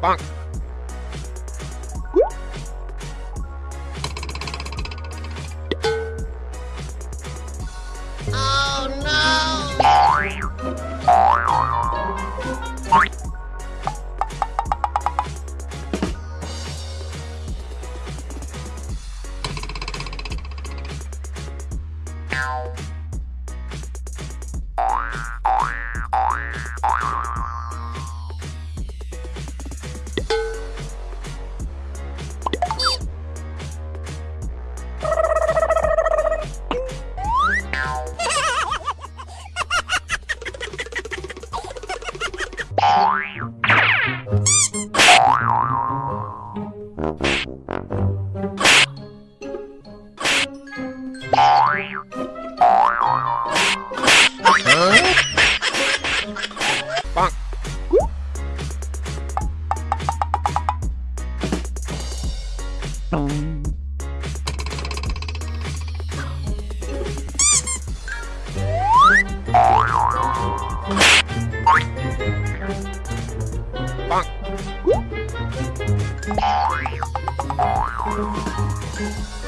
Bonk. Bonk. Bonk. Thank you.